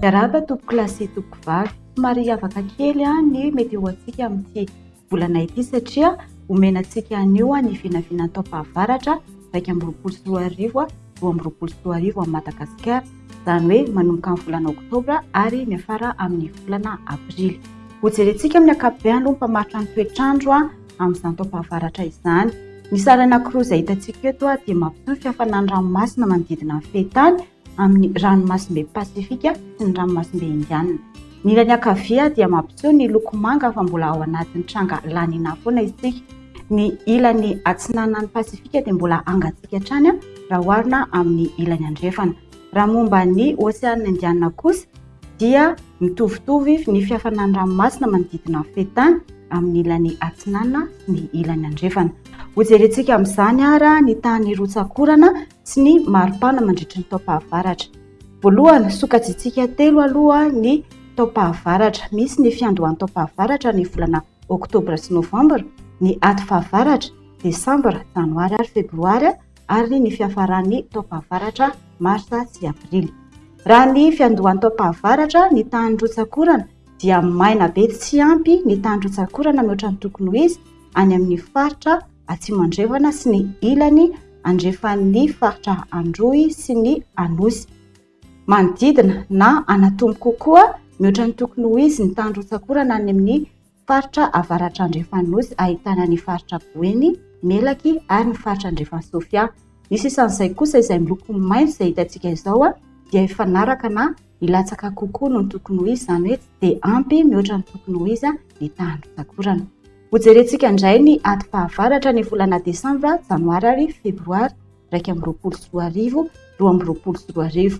Miarahaba tompoko lahy sy tompoko vavy. Somary hiavaka kely ny météo antsika amin'ity volana ity satria omena antsika anio ny vinavina taom-pahavaratra iraika amby roapolo sy roa arivo, roa amby roapolo sy roa arivo amin'i Madagasikara. izany hoe manomboka amin'ny volana oktobra ary miafara amin'ny volana aprily. Hojerentsika amin'ny ankapobeny aloha ny mpamaritra ny toetr'andro amin'izany taom-pahavaratra izany. Ny sary anankiroa izay hitantsika eto dia mampiseho ny fihafanan'ny ranomasina manodidina ny fehin-tany amin'ny ranomasimbe Pasifika sy ny ranomasimbe Indianina. Ny ilany ankavia dia mampiseho ny loko manga fa mbola ao anatin'ny tranga La Nina foana isika. Ny ilany atsinanan'ny Pasifika dia mbola hangatsiaka hatrany raha oharina amin'ny ilany andrefana. Raha momba ny Oseana Indianina kosa dia mitovitovy ny fihafanan'ny ranomasina manodidina ny fehin-tany amin'ny ilany atsinanana sy ny ilany andrefana. Hojerentsika amin'izany ary ny tany rotsak'orana sy ny maripana mandritry ny taom-pahavaratra. Voalohany, sokajiantsika telo aloha ny taom-pahavaratra. Misy ny fiandohan'ny taom-pahavaratra ny volana oktobra sy novambra, ny aty fahavaratra, desambra, janoary ary febroary, ary ny fiafaran'ny taom-pahavaratra, marsa sy aprily. Raha ny fiandohan'ny taom-pahavaratra, ny tany rotsak'orana dia maina be tsy ampy ny tany rotsak'orana mihoatra ny tokony ho izy any amin'ny faritra atsimo andrefana sy ny ilany andrefan'ny faritra Androy sy ny Anosy. manodidina na anatombo kokoa mihoatra ny tokony ho izy ny tany rotsak'orana any amin'ny faritra avaratra andrefan'ny nosy ahitana ny faritra Boeny, Melaky ary ny faritra andrefan'i Sofia. Ny sisan'izay kosa izay miloko maitso izay hitantsika izao dia hifanaraka na hilatsaka kokoa noho ny tokony ho izy izany hoe tsy dia ampy mihoatra ny tokony ho izy ny tany rotsak'orana. Hojerentsika indray ny ady fahavaratra ny volana desambra, janoary ary febroary. iraika amby roapolo sy roa arivo, roa amby roapolo sy roa arivo.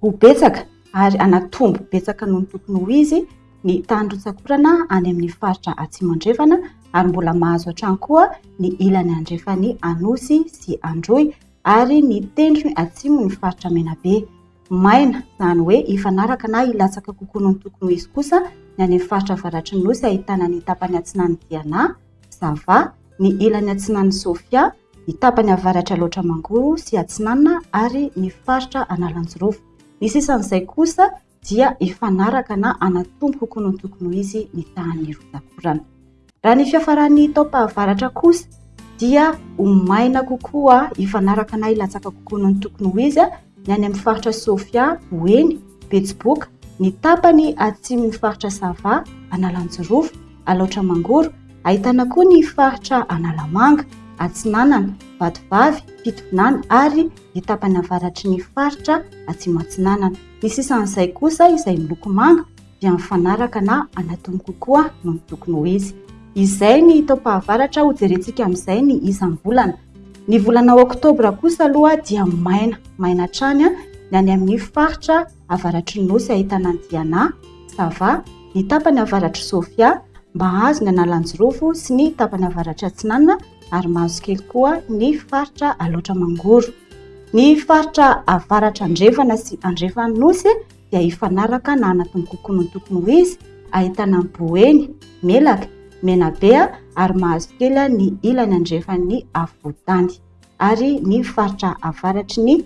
Ho betsaka ary hanatombo betsaka noho ny tokony ho izy ny tany rotsak'orana any amin'ny faritra Atsimo Andrefana ary mbola mahazo hatrany koa ny ilany andrefan'ny Anosy sy Androy ary ny tendrony atsimo ny faritra Menabe. Maina, izany hoe hifanaraka na hilatsaka kokoa noho ny tokony ho izy kosa ny any amin'ny faritra avaratry ny Nosy ahitana ny tapany atsinanan'i Diana, Sava, ny ilany atsinanan'i Sofia, ny tapany avaratra loatra Mangoro sy atsinanana ary ny faritra Analanjirofo. Ny sisan'izay kosa dia hifanaraka na hanatombo kokoa noho ny tokony ho izy ny tahan'ny rodankorana. Raha ny fiafaran'ny taom-pahavaratra kosa dia ho maina kokoa hifanaraka na hilatsaka kokoa noho ny tokony ho izy ny any amin'ny faritra Sofia, Boeny, Betsiboka, ny tapany atsimon'ny faritra Sava, Analanjirofo, Alaotra Mangoro, ahitana koa ny faritra Analamanga, Atsinanana, Vatovavy, Fitovinany ary ny tapany avaratry ny faritra Atsimo Atsinanana. Ny sisan'izay kosa izay miloko manga dia mifanaraka na anatomy kokoa noho ny tokony ho izy. Izay ny taom-pahavaratra ho jerentsika amin'izay ny isam-bolana. Ny volana oktobra kosa aloha dia maina, maina hatrany ny any amin'ny faritra avaratry ny nosy ahitana an'i Diana, Sava, ny tapany avaratr'i Sofia, Mahazo ny Analanjirofo sy ny tapany avaratry Atsinanana ary mahazo kely koa ny faritra Alaotra Mangoro. Ny faritra avaratra andrefana sy andrefan'ny nosy dia hifanaraka na anatin'ny kokono ny tokony ho izy, ahitana ny boeny, melaka, menabe ary mahazo kely ny ilany andrefan'ny afovoan-tany ary ny faritra avaratry ny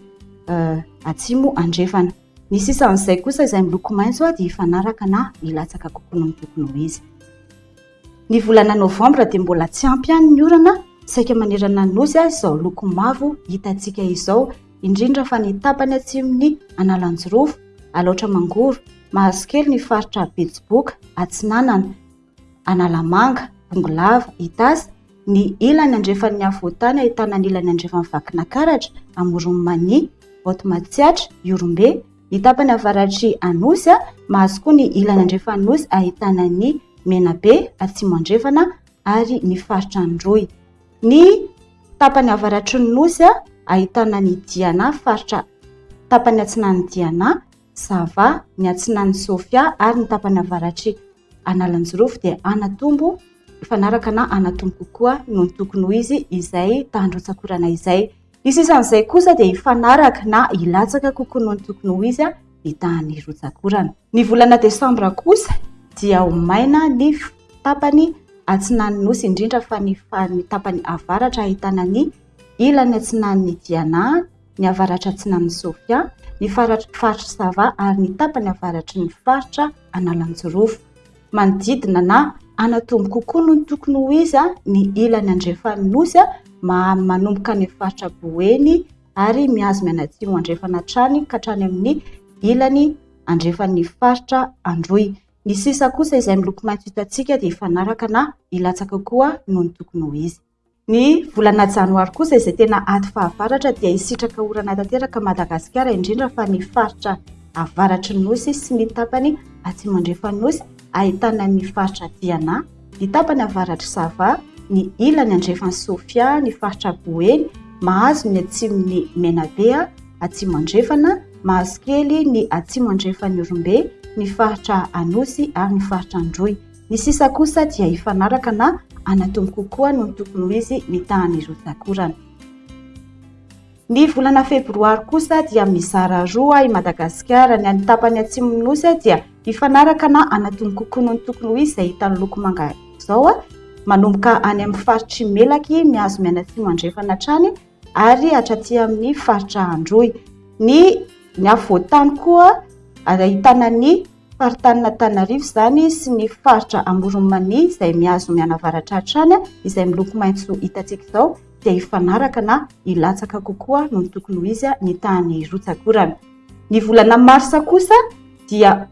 atsimo andrefana. Ny sisan'izay kosa izay miloko maitso dia hifanaraka na hilatsaka kokono ny tokony ho izy. Ny volana novambra dia mbola tsy ampy ihany ny orana, saika manerana ny nosy aza izao loko mavo hitantsika izao, indrindra fa ny tapany atsimon'ny Analanjirofo, Alaotra Mangoro, Mahazokely ny faritra Betsiboka, Atsinanana, Analamanga, Bongolava, Itasy, ny ilany andrefan'ny afovoantany ahitana ny ilany andrefan'ny Vakinankaratra, Amoron'i Mania, Haute Matsiatra, Ihorombe, Ny tapany avaratr'i Anosy mahazo koa ny ilany andrefan'Anosy ahitana ny Menabe atsimo andrefana ary ny faritra Androy. Ny tapany avaratry ny Nosy ahitana ny Diana faritra tapany atsinanan'i Diana, Sava, ny atsinanan'i Sofia ary ny tapany avaratry Analanjirofo dia Anatombo mifanaraka na Anatombo kokoa noho ny tokony ho izy izay tany Rotsak'orana izay. Ny sisan'izay kosa dia hifanaraka na hilatsaka kokoa noho ny tokony ho izy ny tahan'ny rotsak'orana. Ny volana desambra kosa dia ho maina ny tapany atsinan'ny nosy indrindra fa ny farany tapany avaratra ahitana ny ilany atsinan'ny Diana, ny avaratra atsinan'ny Sofia, ny faritry Sava ary ny tapany avaratry ny faritra Analanjirofo. manodidina na hanatombo kokoa noho ny tokony ho izy ny ilany andrefan'ny nosy manomboka any amin'ny faritra Boeny ary mihazo mianatsimo andrefana hatrany ka hatrany amin'ny ilany andrefan'ny faritra Androy. Ny sisa kosa izay miloko maitso hitantsika dia hifanaraka na hilatsaka koa noho ny tokony ho izy. Ny volana janoary kosa izay tena aty fahavaratra dia hisitraka orana tanteraka Madagasikara indrindra fa ny faritra avaratry ny nosy sy ny tapany atsimandrefan'ny nosy ahitana ny faritra Diana, ny tapany avaratr'i Sava, ny ilany andrefan'i Sofia, ny faritra Boeny, mahazo ny atsimon'i Menabe atsimandrefana, mahazo kely ny atsimo andrefan'i Orombe, ny faritra Anosy ary ny faritra Androy. Ny sisa kosa dia hifanaraka na hanatombo kokoa noho ny tokony ho izy ny tahan'ny rotsak'orana. Ny volana febroary kosa dia mizara roa i Madagasikara, ny any tapany atsimon'ny nosy dia hifanaraka na hanatombo kokoa noho ny tokony ho izy izay hita ny loko manga izao, manomboka any amin'ny faritr'i Melaky mihazo mianatsimo andrefana hatrany ary hatraty amin'ny faritra Androy. Ny ny afovoan-tany koa ahitana ny faritanin'Antananarivo izany sy ny faritra Amoron'i Mania izay mihazo mianavaratra hatrany izay miloko maitso hitantsika izao dia hifanaraka na hilatsaka kokoa noho ny tokony ho izy ny tahan'ny rotsak'orana. Ny volana marsa kosa dia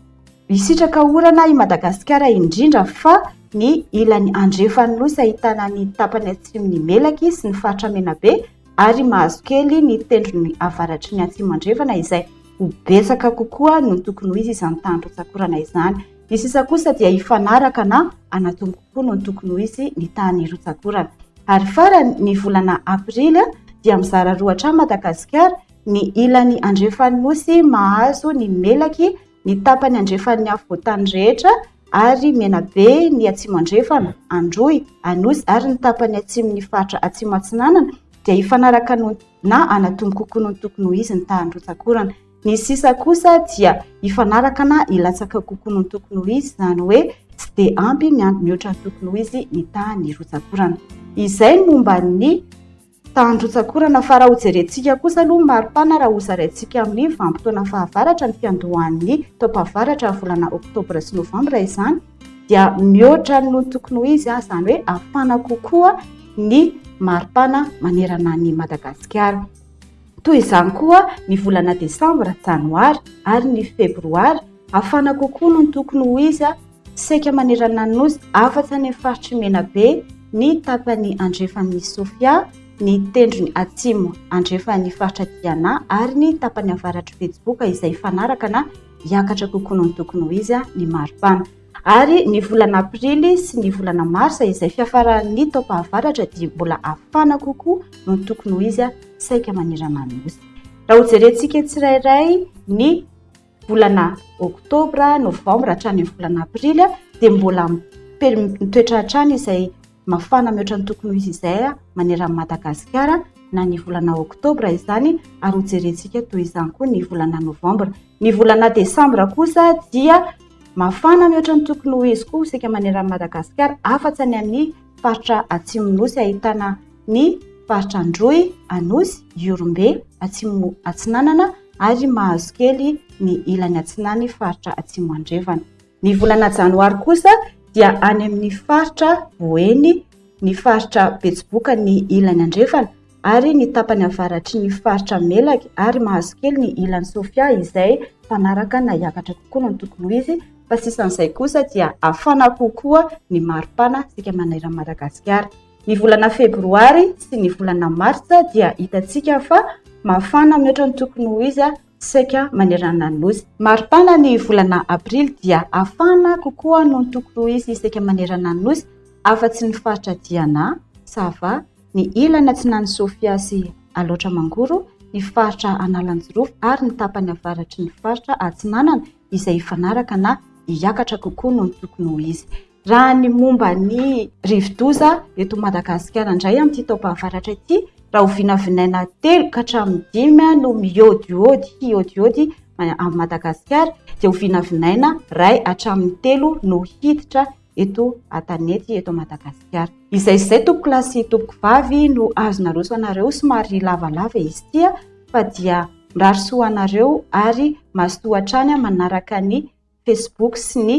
hisitraka orana i Madagasikara indrindra fa ny ilany andrefan'ny nosy ahitana ny tapany atsimon'ny Melaky sy ny faritra Menabe ary mahazo kely ny tendrony avaratry ny atsimo andrefana izay ho betsaka kokoa no tokony ho izy izany tany rotsakorana izany. Ny sisa kosa dia hifanaraka na anatombo kokoa no tokony ho izy ny tany rotsakorana. Ary farany ny volana aprily dia mizara roa hatrany Madagasikara, ny ilany andrefan'ny nosy mahazo ny melaky ny tapany andrefan'ny afovoantany rehetra ary Menabe ny atsimo andrefana, Androy, Anosy ary ny tapany atsimon'ny faritra atsimo atsinanana dia hifanaraka no na hanatony kokoa noho ny tokony ho izy ny tahan'ny rotsak'orana. Ny sisa kosa dia hifanaraka na hilatsaka kokoa noho ny tokony ho izy, izany hoe tsy dia ampy mihoatra ny tokony ho izy ny tahan'ny rotsak'orana. Izay ny momba ny tahan'ny rotsak'orana fa raha hojerentsika kosa aloha ny maripana raha hozaraintsika amin'ny vanim-potoana fahavaratra ny fiandohan'ny taom-pahavaratra volana oktobra sy novambra izany, dia mihoatra ny noho ny tokony ho izy, izany hoe afana kokoa ny maripana manerana an'i Madagasikara. Toy izany koa ny volana desambra, janoary ary ny febroary, afana kokoa noho ny tokony ho izy saika manerana ny nosy, afa-tsy any amin'ny faritry Menabe, ny tapany andrefan'i Sofia, ny tendrony atsimo andrefan'ny faritra Diana ary ny tapany avaratr'i Betsiboka izay hifanaraka na hiakatra kokoa noho ny tokony ho izy ny maripana. Ary ny volana aprily sy ny volana marsa izay fiafaran'ny taom-pahavaratra dia mbola hafana kokoa noho ny tokony ho izy saika manerana ny nosy. Raha hojerentsika tsirairay ny volana oktobra, novambra hatrany amin'ny volana aprily dia mbola mitoetra hatrany izay Mafana mihoatra ny tokony ho izy izay maneran'i Madagasikara na ny volana oktobra izany ary hojerentsika toy izany koa ny volana novambra. Ny volana desambra kosa dia mafana mihoatra ny tokony ho izy koa isika maneran'i Madagasikara afa-tsy any amin'ny faritra atsimon'ny nosy ahitana ny faritra Androy, Anosy, Ihorombe, Atsimo Atsinanana ary mahazo kely ny ilany atsinan'ny faritra Atsimo Andrefana. Ny volana janoary kosa dia any amin'ny faritra Boeny, ny faritra Betsiboka ny ilany andrefana ary ny tapany avaratry ny faritra Melaky ary Mahazokely ny ilany Sofia izay mpanaraka na hiakatra kokoa noho ny tokony ho izy fa sisan'izay kosa dia hafana kokoa ny maripana isika maneran'i Madagasikara. Ny volana febroary sy ny volana martsa dia hitantsika fa mafana mihoatra ny tokony ho izy saika manerana ny Nosy. Maripana ny volana aprily dia hafana kokoa noho ny toko roa izy saika manerana ny Nosy afa-tsy ny faritra Diana, Sava, ny ilany atsinanan'i Sofia sy Alaotra Mangoro, ny faritra Analanjirofo ary ny tapany avaratry ny faritra Atsinanana izay hifanaraka na hiakatra kokoa noho ny tokony ho izy. Raha ny momba ny rivodoza eto Madagasikara indray amin'ity taom-pahavaratra ity, rahoviana vinaina telo ka hatramin'ny dimy no miôdiôdy hiôdiôdy amin'i Madagasikara, dia ho vinavinaina iray hatramin'ny telo no hiditra eto an-tanety eto Madagasikara. Izay izay tompoko lahy sy tompoko vavy no azo naroso anareo somary lavalava izy ity fa dia mirary soa anareo ary mazotoa hatrany manaraka ny Facebook sy ny